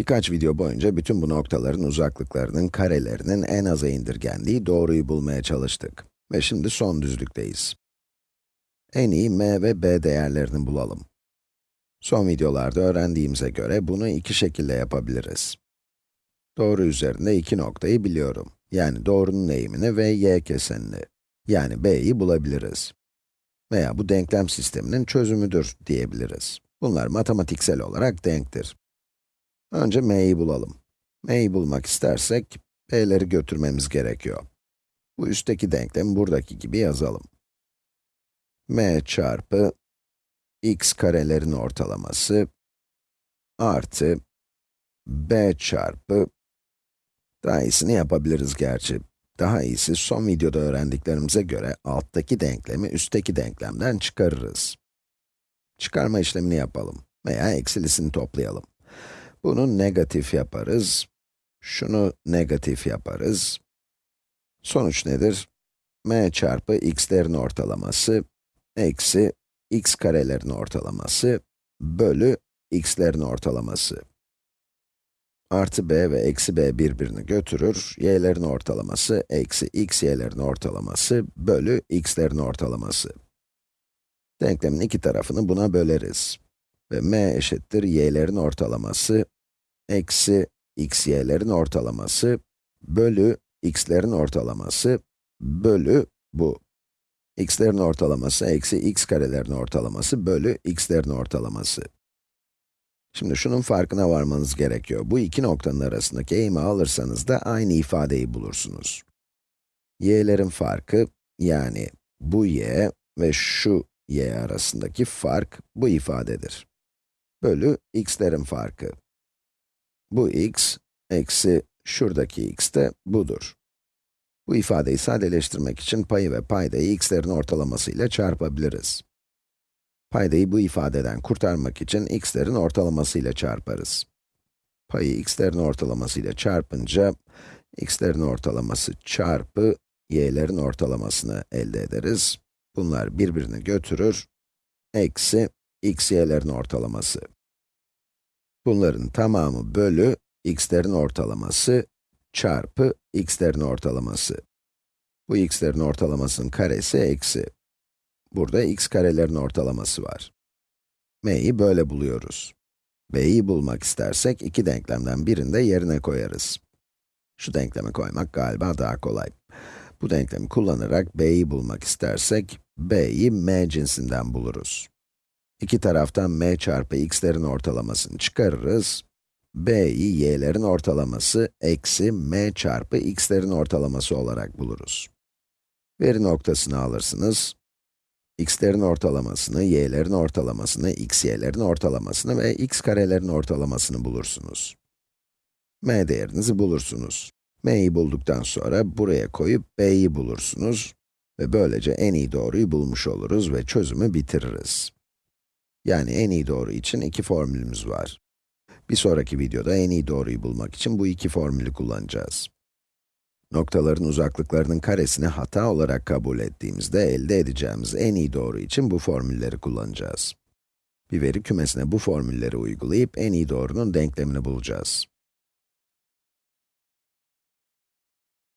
Birkaç video boyunca bütün bu noktaların uzaklıklarının karelerinin en aza indirgendiği doğruyu bulmaya çalıştık. Ve şimdi son düzlükteyiz. En iyi m ve b değerlerini bulalım. Son videolarda öğrendiğimize göre bunu iki şekilde yapabiliriz. Doğru üzerinde iki noktayı biliyorum. Yani doğrunun eğimini ve y kesenini. Yani b'yi bulabiliriz. Veya bu denklem sisteminin çözümüdür diyebiliriz. Bunlar matematiksel olarak denktir. Önce m'yi bulalım. m'yi bulmak istersek, b'leri götürmemiz gerekiyor. Bu üstteki denklemi buradaki gibi yazalım. m çarpı x karelerin ortalaması artı b çarpı daha iyisini yapabiliriz gerçi. Daha iyisi son videoda öğrendiklerimize göre alttaki denklemi üstteki denklemden çıkarırız. Çıkarma işlemini yapalım veya eksilisini toplayalım. Bunu negatif yaparız. Şunu negatif yaparız. Sonuç nedir? m çarpı x'lerin ortalaması eksi x karelerin ortalaması bölü x'lerin ortalaması. Artı b ve eksi b birbirini götürür. y'lerin ortalaması eksi x y'lerin ortalaması bölü x'lerin ortalaması. Denklemin iki tarafını buna böleriz. Ve m eşittir y'lerin ortalaması eksi x y'lerin ortalaması bölü x'lerin ortalaması bölü bu. x'lerin ortalaması eksi x karelerin ortalaması bölü x'lerin ortalaması. Şimdi şunun farkına varmanız gerekiyor. Bu iki noktanın arasındaki eğimi alırsanız da aynı ifadeyi bulursunuz. y'lerin farkı, yani bu y ve şu y arasındaki fark bu ifadedir. Bölü x'lerin farkı. Bu x, eksi şuradaki x de budur. Bu ifadeyi sadeleştirmek için payı ve paydayı x'lerin ortalaması ile çarpabiliriz. Paydayı bu ifadeden kurtarmak için x'lerin ortalaması ile çarparız. Payı x'lerin ortalaması ile çarpınca, x'lerin ortalaması çarpı y'lerin ortalamasını elde ederiz. Bunlar birbirini götürür. Eksi x y'lerin ortalaması. Bunların tamamı bölü x'lerin ortalaması çarpı x'lerin ortalaması. Bu x'lerin ortalamasının karesi eksi. Burada x karelerin ortalaması var. m'yi böyle buluyoruz. b'yi bulmak istersek iki denklemden birinde yerine koyarız. Şu denklemi koymak galiba daha kolay. Bu denklemi kullanarak b'yi bulmak istersek, b'yi m cinsinden buluruz. İki taraftan m çarpı x'lerin ortalamasını çıkarırız. b'yi y'lerin ortalaması eksi m çarpı x'lerin ortalaması olarak buluruz. Veri noktasını alırsınız. x'lerin ortalamasını, y'lerin ortalamasını, x y'lerin ortalamasını ve x karelerin ortalamasını bulursunuz. m değerinizi bulursunuz. m'yi bulduktan sonra buraya koyup b'yi bulursunuz. Ve böylece en iyi doğruyu bulmuş oluruz ve çözümü bitiririz. Yani en iyi doğru için iki formülümüz var. Bir sonraki videoda en iyi doğruyu bulmak için bu iki formülü kullanacağız. Noktaların uzaklıklarının karesini hata olarak kabul ettiğimizde elde edeceğimiz en iyi doğru için bu formülleri kullanacağız. Bir veri kümesine bu formülleri uygulayıp en iyi doğrunun denklemini bulacağız.